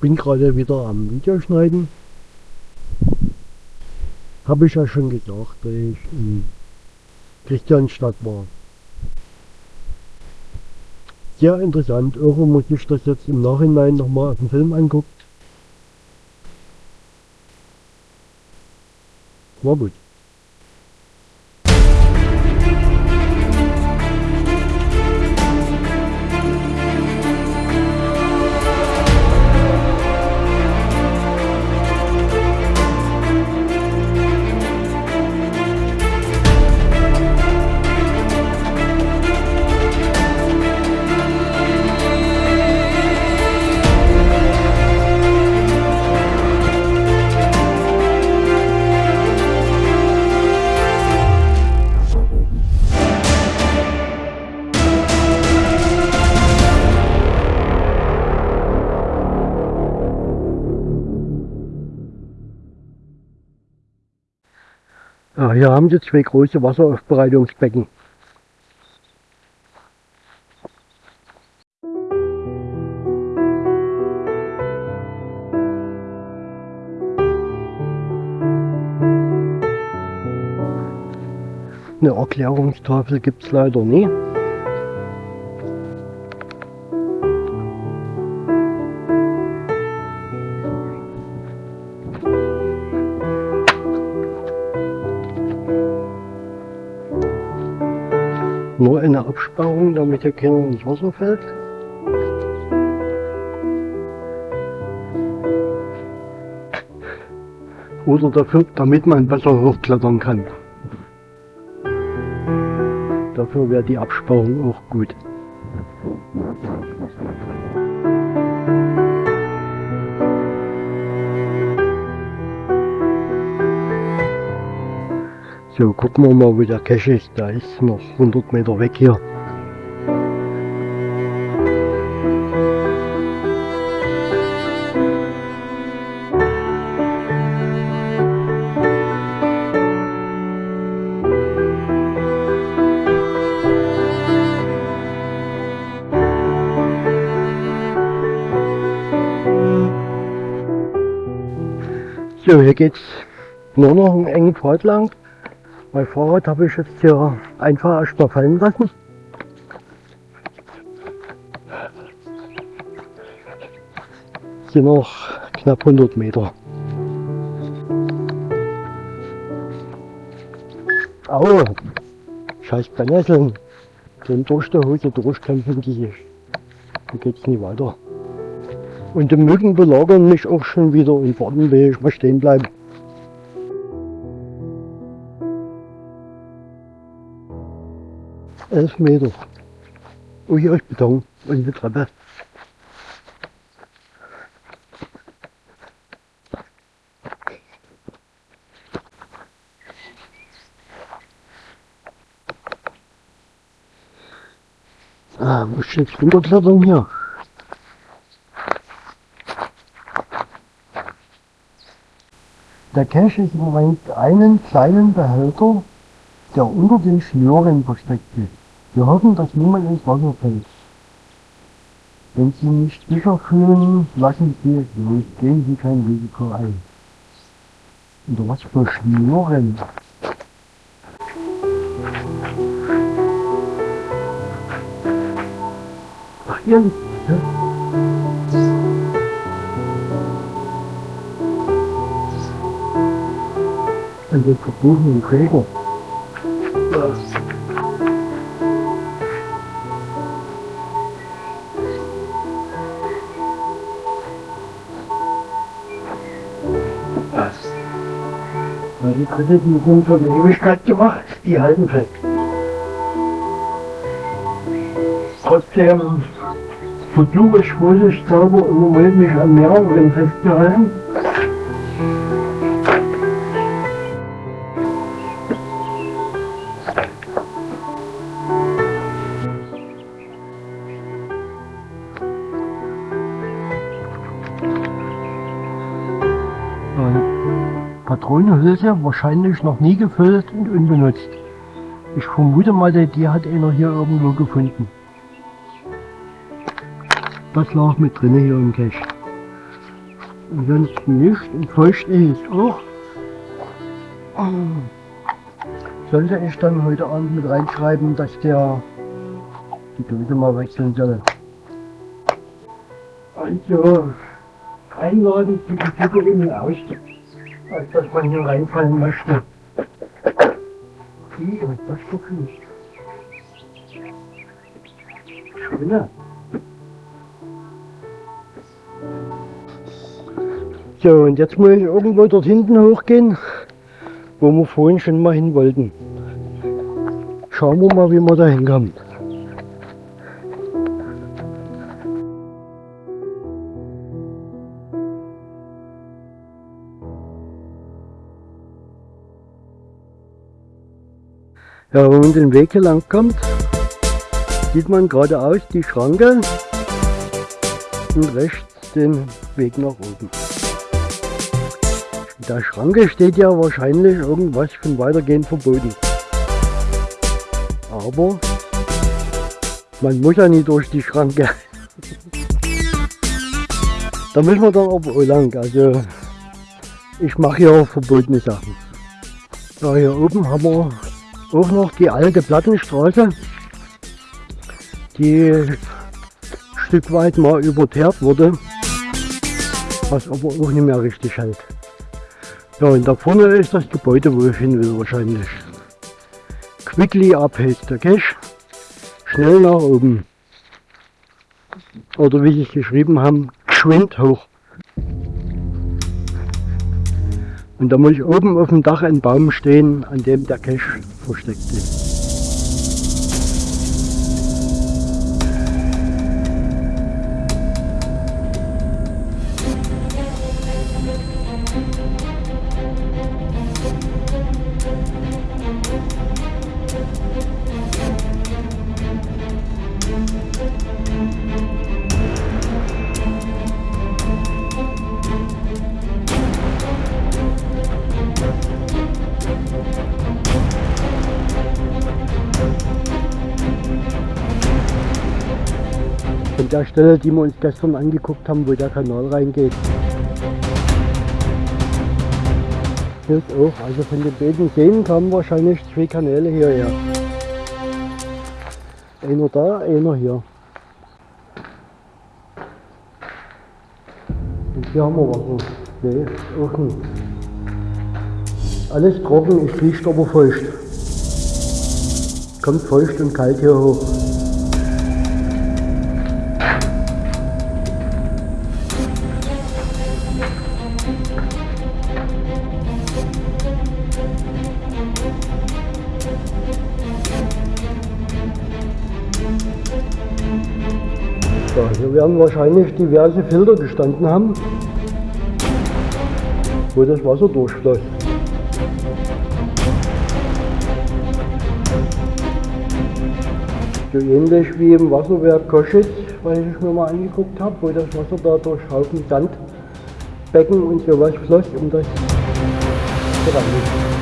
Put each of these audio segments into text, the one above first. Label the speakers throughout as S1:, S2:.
S1: bin gerade wieder am Videoschneiden. Habe ich ja schon gesagt, dass ich in Christianstadt war. Sehr interessant, irgendwo muss ich das jetzt im Nachhinein nochmal auf den Film angucken. War gut. Hier haben sie zwei große Wasseraufbereitungsbecken. Eine Erklärungstafel gibt es leider nie. Nur eine Absperrung, damit hier keiner ins Wasser fällt. Oder dafür, damit man besser hochklettern kann. Dafür wäre die Absperrung auch gut. So, gucken wir mal, wo der Cache ist. Der ist noch 100 Meter weg hier. So, hier geht's nur noch einen engen Pfad lang. Mein Fahrrad habe ich jetzt hier einfach erstmal fallen lassen. Sind noch knapp 100 Meter. Au! Scheiß Brennnesseln. Den durch die Hose durchkämpfen die. Da geht's nie weiter. Und die Mücken belagern mich auch schon wieder und warten, will ich mal stehen bleiben. Elf Meter. Oh, hier ist Beton und eine Treppe. Ah, muss ich jetzt runterklettern hier? Der Cache ist im Moment einen kleinen Behälter, der unter den Schnüren versteckt ist. Wir hoffen, dass niemand ins Wasser fällt. Wenn Sie nicht sicher fühlen, lassen Sie es los, gehen Sie kein Risiko ein. Unter was für Schnüren? Ach, hier liegt ja? An den verbotenen Träger. Die die sind für die Ewigkeit gemacht, die halten fest. Trotzdem versuche ich vorsichtshalber im Moment mich an mehreren festzuhalten. Patronenhülse wahrscheinlich noch nie gefüllt und unbenutzt. Ich vermute mal, die hat einer hier irgendwo gefunden. Das lag mit drin hier im Cache. Ansonsten nicht und feucht ist es auch. Sollte ich dann heute Abend mit reinschreiben, dass der die Dose mal wechseln soll. Also, einladen zu den Ausstieg, als dass man hier reinfallen möchte. Wie, was das doch nicht. Schöne. So, und jetzt muss ich irgendwo dort hinten hochgehen, wo wir vorhin schon mal hin wollten. Schauen wir mal, wie wir da hinkommen. Ja, wenn man den Weg hier lang kommt, sieht man geradeaus die Schranke und rechts den Weg nach oben. In der Schranke steht ja wahrscheinlich irgendwas von weitergehen verboten. Aber man muss ja nicht durch die Schranke. da müssen wir dann aber auch lang. Also ich mache hier verbotene Sachen. Ja, hier oben haben wir auch noch die alte Plattenstraße, die ein Stück weit mal überteert wurde, was aber auch nicht mehr richtig hält. Ja, und da vorne ist das Gebäude, wo ich hin will wahrscheinlich. Quickly abhält der Cache, schnell nach oben. Oder wie sie es geschrieben haben, geschwind hoch. Und da muss ich oben auf dem Dach ein Baum stehen, an dem der Cache versteckt ist. Von der Stelle, die wir uns gestern angeguckt haben, wo der Kanal reingeht. Hier ist auch, also von den beiden Seen kamen wahrscheinlich zwei Kanäle hierher. Einer da, einer hier. Und hier haben wir Wasser. Nee, auch nicht. Alles trocken, es riecht aber feucht. Kommt feucht und kalt hier hoch. So, hier werden wahrscheinlich diverse Filter gestanden haben, wo das Wasser durchfloss. So ähnlich wie im Wasserwerk Koschitz, was ich mir mal angeguckt habe, wo das Wasser da durch Haufen Sandbecken und sowas floss, um das zu reinigen.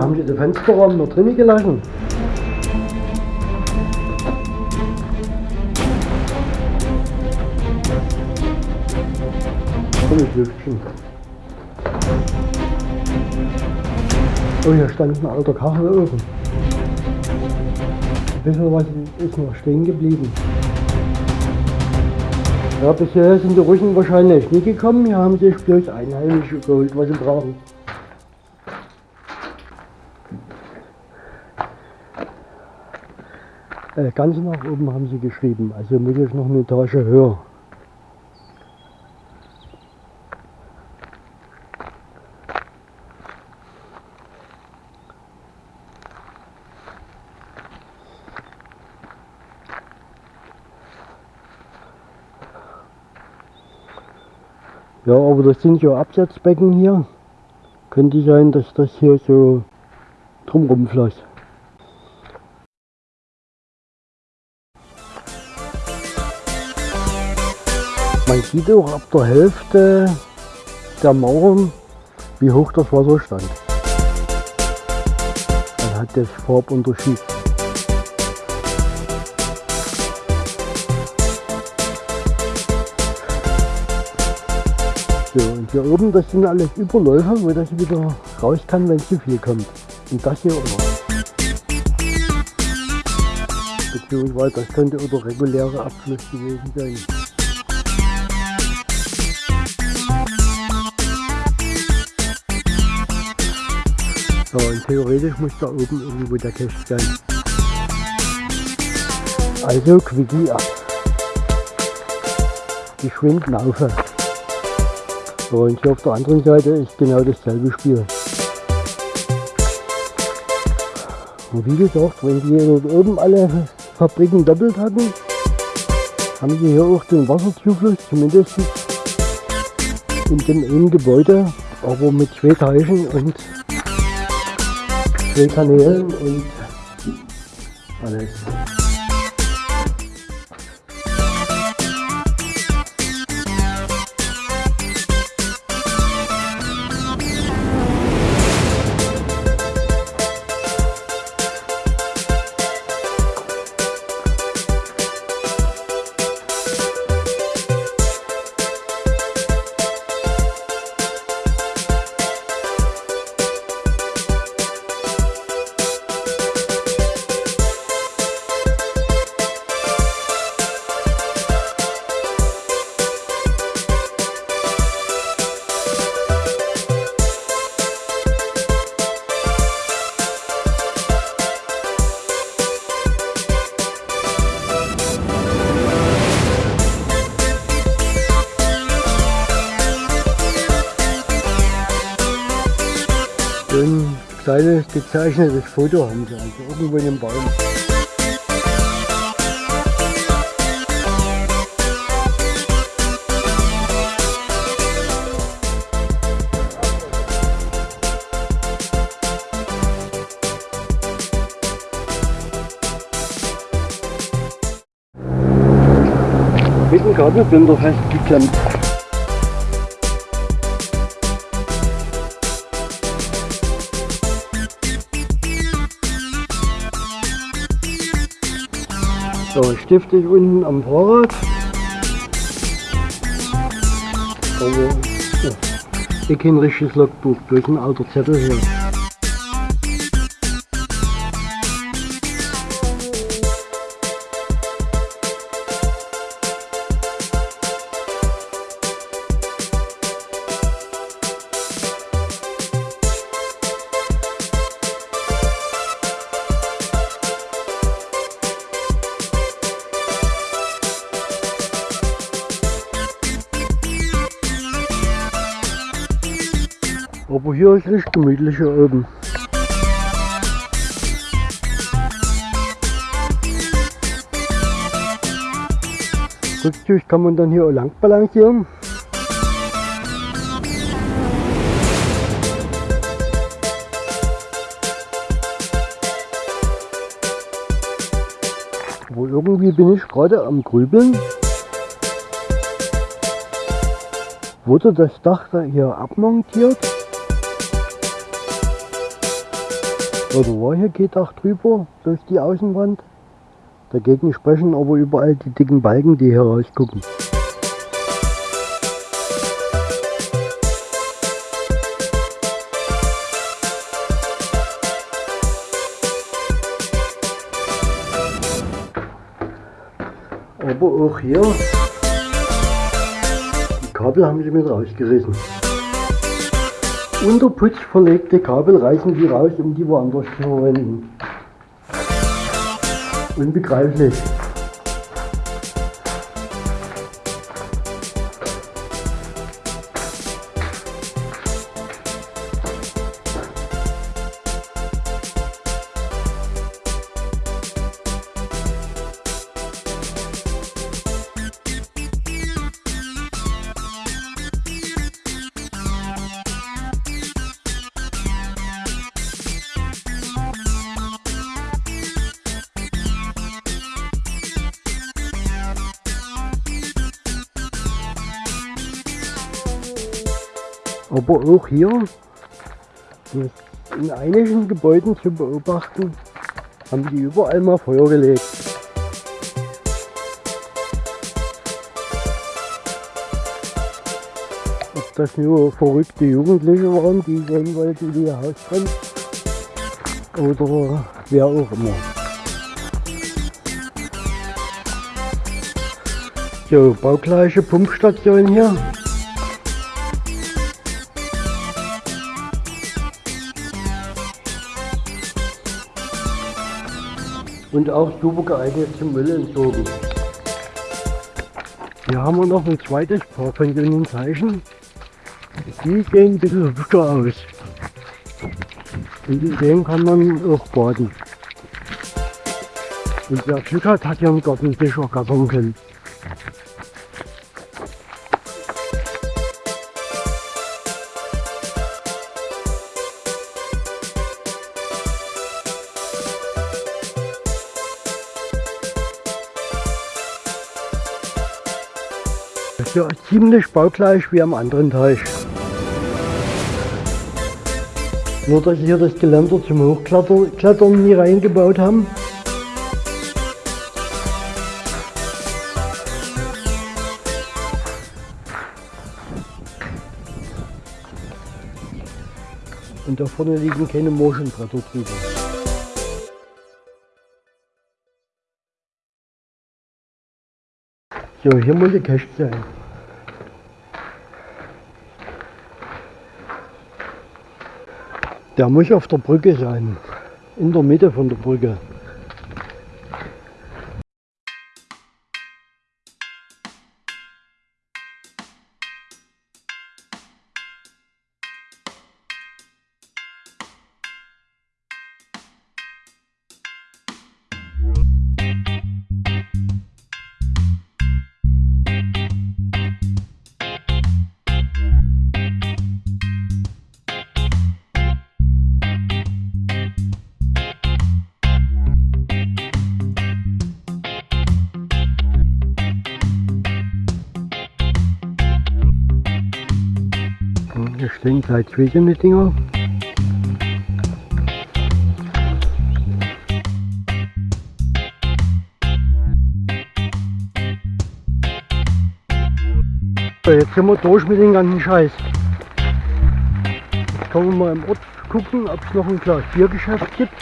S1: Hier haben sie den Fensterraum noch drinnen gelassen. Tolles Lüftchen. Oh, hier stand ein alter Kachelofen. Ein bisschen was ist noch stehen geblieben. Ja, bisher sind die Russen wahrscheinlich nie gekommen. Hier haben sich bloß Einheimische geholt, was sie brauchen. Äh, ganz nach oben haben sie geschrieben, also muss ich noch eine Etage höher. Ja, aber das sind ja Absatzbecken hier. Könnte sein, dass das hier so drumrum floss. Man sieht auch ab der Hälfte der Mauern, wie hoch das Wasser stand. Man hat das Farbunterschied. So, und hier oben, das sind alles Überläufer, wo das wieder raus kann, wenn zu viel kommt. Und das hier auch. Beziehungsweise das könnte oder reguläre Abfluss gewesen sein. So, und theoretisch muss da oben irgendwo der Cache sein. Also Quickie ab. Geschwind laufen. So, und hier auf der anderen Seite ist genau dasselbe Spiel. Und wie gesagt, wenn die hier oben alle Fabriken doppelt hatten, haben sie hier auch den Wasserzufluss, zumindest in dem einen Gebäude, aber mit zwei Teichen und Kanälen und alles. Gezeichnetes Foto haben sie, also irgendwo in dem Baum. Mit dem Kabelbinder festgeklemmt. So, Stift ist unten am Fahrrad. Aber ja, ich kein richtiges Logbuch, bloß ein alter Zettel hier. Aber hier ist richtig gemütlich hier oben. Rückzug kann man dann hier auch lang balancieren. Aber irgendwie bin ich gerade am Grübeln. Wurde das Dach da hier abmontiert? Oder war hier G-Dach drüber durch die Außenwand? Dagegen sprechen aber überall die dicken Balken, die hier rausgucken. Aber auch hier, die Kabel haben sie mit rausgerissen. Unter Putz verlegte Kabel reichen die raus, um die woanders zu verwenden. Unbegreiflich. Aber auch hier in einigen Gebäuden zu beobachten, haben die überall mal Feuer gelegt. Ob das nur verrückte Jugendliche waren, die sehen wollten, wie ihr Haus brennt, oder wer auch immer. So, baugleiche Pumpstation hier. Und auch super geeignet zum Müll entsorgen. Hier haben wir noch ein zweites Paar von den Zeichen. Die sehen ein bisschen hübscher aus. Und in denen kann man auch baden. Und wer Glück hat, hier einen Garten sicher gattern Ja, ziemlich baugleich wie am anderen Teich. Nur dass sie hier das Geländer zum Hochklettern nie reingebaut haben. Und da vorne liegen keine Morschenbretter drüber. So, hier muss die Cache sein. Der muss auf der Brücke sein. In der Mitte von der Brücke. Hier stehen gleich zwei Dinger. Jetzt sind wir durch mit dem ganzen Scheiß. Jetzt können wir mal im Ort gucken, ob es noch ein Glas Biergeschäft gibt.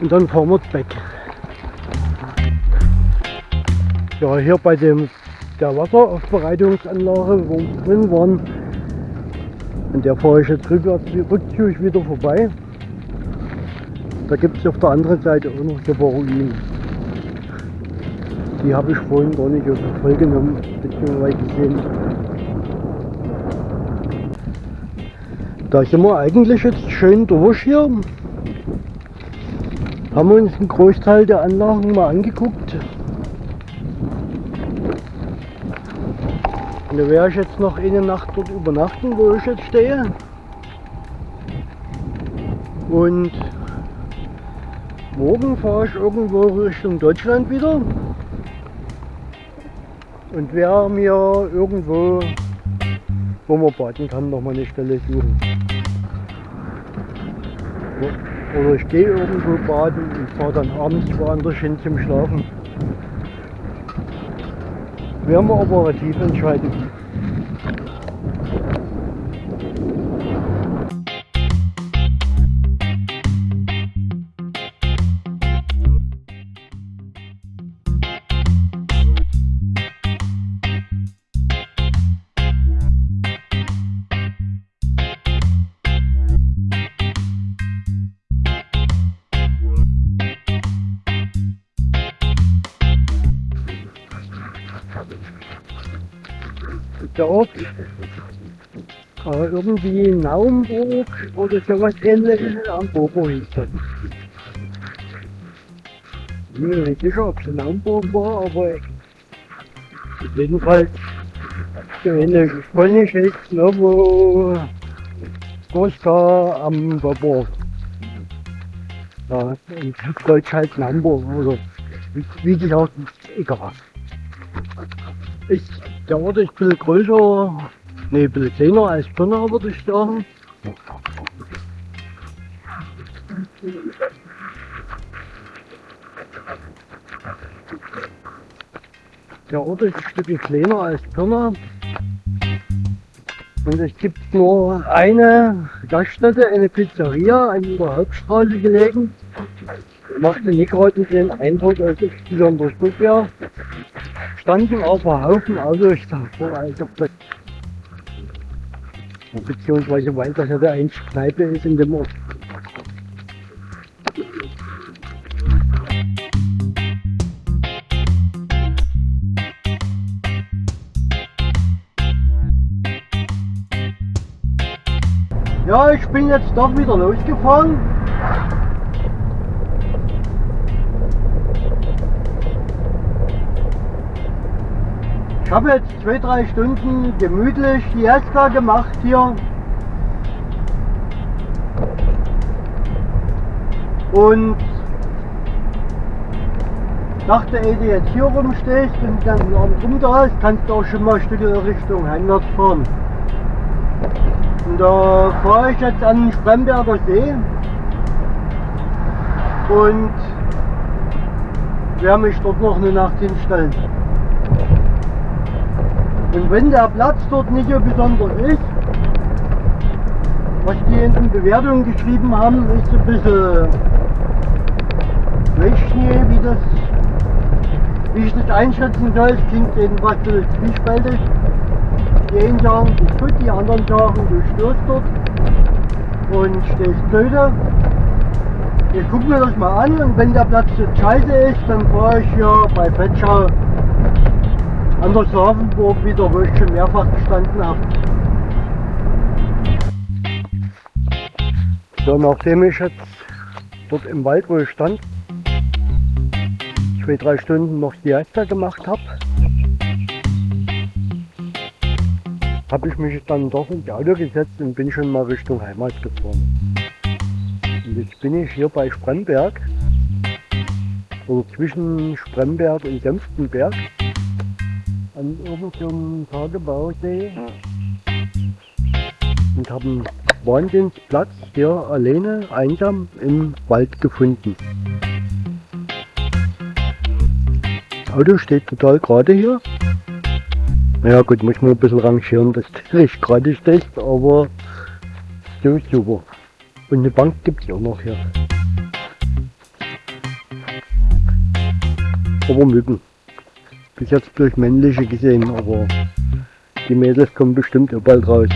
S1: Und dann fahren wir weg. Ja, hier bei dem der Wasseraufbereitungsanlage, wo wir drin waren. An der fahre ich jetzt rückwärts, rückzügig wieder vorbei. Da gibt es auf der anderen Seite auch noch die Ruinen. Die habe ich vorhin gar nicht auf Voll genommen, beziehungsweise gesehen. Da sind wir eigentlich jetzt schön durch hier. Haben wir uns einen Großteil der Anlagen mal angeguckt. Und da werde ich jetzt noch eine Nacht dort übernachten, wo ich jetzt stehe. Und morgen fahre ich irgendwo Richtung Deutschland wieder. Und werde mir irgendwo, wo man baden kann, noch mal eine Stelle suchen. Oder ich gehe irgendwo baden und fahre dann abends woanders hin zum Schlafen wir operativ entscheiden. der Aber irgendwie Naumburg oder sowas ähnliches am Bobo das. Ich bin mir nicht sicher, ob es Naumburg war, aber jedenfalls wenn Spanisch ist Novo Goska am Bobo. Ja, in Deutsch halt Naumburg oder wie, wie gesagt, egal. Ich Der Ort ist bisschen größer, ne, ein bisschen kleiner als Pirna, würde ich sagen. Der Ort ist ein Stückchen kleiner als Pirna. Und es gibt nur eine Gaststätte, eine Pizzeria an der Hauptstraße gelegen. Machte nicht gerade den Eindruck, als es besonders gut wäre. Standen aber Haufen Autos davor, als ob das beziehungsweise weil das ja der einzige Kneipe ist in dem Ort. Ja, ich bin jetzt doch wieder losgefahren. Ich habe jetzt zwei, drei Stunden gemütlich die Eska gemacht hier. Und dachte, ehe du jetzt hier rumstehst und dann Abend rum da ist, kannst du auch schon mal ein Stück Richtung Heimwärts fahren. Und da fahre ich jetzt an den Spremberger See und werde mich dort noch eine Nacht hinstellen. Und wenn der Platz dort nicht so besonders ist, was die in den Bewertungen geschrieben haben, ist ein bisschen Weichschnee, wie das wie ich das einschätzen soll, es klingt jedenfalls so zwiespältig. Die einen sagen, du ist gut, die anderen sagen, du störst dort und stehst blöde. Ich gucke mir das mal an und wenn der Platz jetzt scheiße ist, dann fahre ich hier bei Petschau an der Safenburg wieder, wo ich schon mehrfach gestanden habe. So, nachdem ich jetzt dort im Wald, wo ich stand, zwei, drei Stunden noch die Siesta gemacht habe, habe ich mich dann doch ins Auto gesetzt und bin schon mal Richtung Heimat gefahren. Und jetzt bin ich hier bei Spremberg, oder zwischen Spremberg und Senftenberg an irgendeinem Tagebausee und habe einen Wahnsinnsplatz hier alleine, einsam im Wald gefunden. Das Auto steht total gerade hier. Ja gut, muss man ein bisschen rangieren, dass das nicht gerade steht, aber so super. Und eine Bank gibt es auch noch hier. Aber Mücken bis jetzt durch männliche gesehen, aber die Mädels kommen bestimmt auch bald raus.